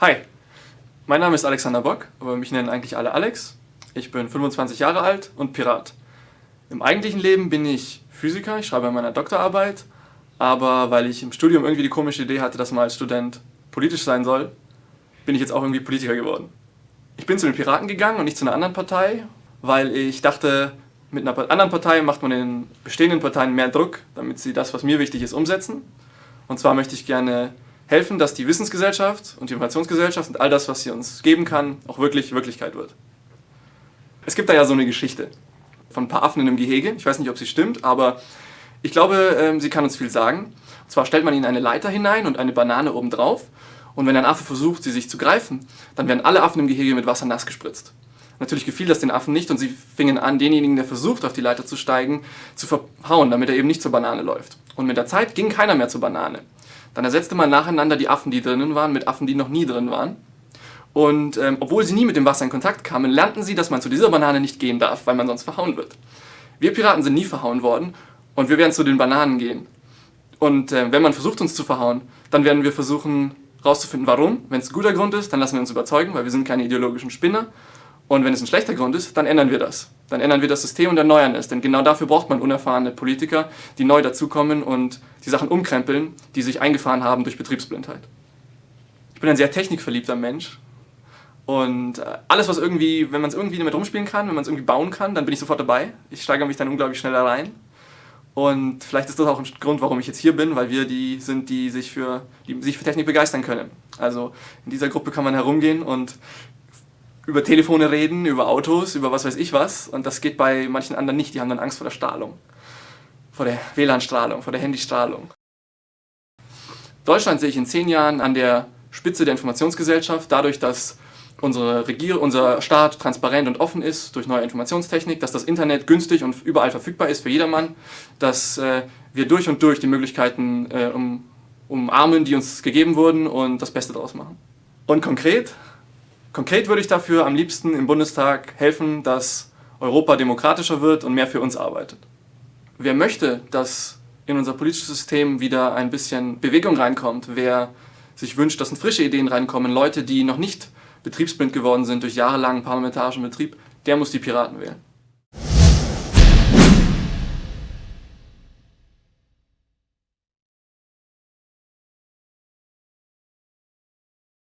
Hi, mein Name ist Alexander Bock, aber mich nennen eigentlich alle Alex. Ich bin 25 Jahre alt und Pirat. Im eigentlichen Leben bin ich Physiker, ich schreibe an meiner Doktorarbeit, aber weil ich im Studium irgendwie die komische Idee hatte, dass man als Student politisch sein soll, bin ich jetzt auch irgendwie Politiker geworden. Ich bin zu den Piraten gegangen und nicht zu einer anderen Partei, weil ich dachte, mit einer anderen Partei macht man den bestehenden Parteien mehr Druck, damit sie das, was mir wichtig ist, umsetzen. Und zwar möchte ich gerne helfen, dass die Wissensgesellschaft und die Informationsgesellschaft und all das, was sie uns geben kann, auch wirklich Wirklichkeit wird. Es gibt da ja so eine Geschichte von ein paar Affen in einem Gehege. Ich weiß nicht, ob sie stimmt, aber ich glaube, ähm, sie kann uns viel sagen. Und zwar stellt man ihnen eine Leiter hinein und eine Banane obendrauf. Und wenn ein Affe versucht, sie sich zu greifen, dann werden alle Affen im Gehege mit Wasser nass gespritzt. Natürlich gefiel das den Affen nicht und sie fingen an, denjenigen, der versucht, auf die Leiter zu steigen, zu verhauen, damit er eben nicht zur Banane läuft. Und mit der Zeit ging keiner mehr zur Banane. Dann ersetzte man nacheinander die Affen, die drinnen waren, mit Affen, die noch nie drin waren. Und ähm, obwohl sie nie mit dem Wasser in Kontakt kamen, lernten sie, dass man zu dieser Banane nicht gehen darf, weil man sonst verhauen wird. Wir Piraten sind nie verhauen worden und wir werden zu den Bananen gehen. Und äh, wenn man versucht, uns zu verhauen, dann werden wir versuchen, rauszufinden, warum. Wenn es ein guter Grund ist, dann lassen wir uns überzeugen, weil wir sind keine ideologischen Spinner. Und wenn es ein schlechter Grund ist, dann ändern wir das. Dann ändern wir das System und erneuern es. Denn genau dafür braucht man unerfahrene Politiker, die neu dazukommen und die Sachen umkrempeln, die sich eingefahren haben durch Betriebsblindheit. Ich bin ein sehr technikverliebter Mensch. Und äh, alles, was irgendwie, wenn man es irgendwie damit rumspielen kann, wenn man es irgendwie bauen kann, dann bin ich sofort dabei. Ich steigere mich dann unglaublich schnell rein. Und vielleicht ist das auch ein Grund, warum ich jetzt hier bin, weil wir die sind, die sich für, die sich für Technik begeistern können. Also in dieser Gruppe kann man herumgehen und über Telefone reden, über Autos, über was weiß ich was. Und das geht bei manchen anderen nicht, die haben dann Angst vor der Strahlung. Vor der WLAN-Strahlung, vor der Handystrahlung. Deutschland sehe ich in zehn Jahren an der Spitze der Informationsgesellschaft, dadurch, dass unsere Regier unser Staat transparent und offen ist durch neue Informationstechnik, dass das Internet günstig und überall verfügbar ist für jedermann, dass äh, wir durch und durch die Möglichkeiten äh, um, umarmen, die uns gegeben wurden und das Beste daraus machen. Und konkret Konkret würde ich dafür am liebsten im Bundestag helfen, dass Europa demokratischer wird und mehr für uns arbeitet. Wer möchte, dass in unser politisches System wieder ein bisschen Bewegung reinkommt, wer sich wünscht, dass frische Ideen reinkommen, Leute, die noch nicht betriebsblind geworden sind durch jahrelangen parlamentarischen Betrieb, der muss die Piraten wählen.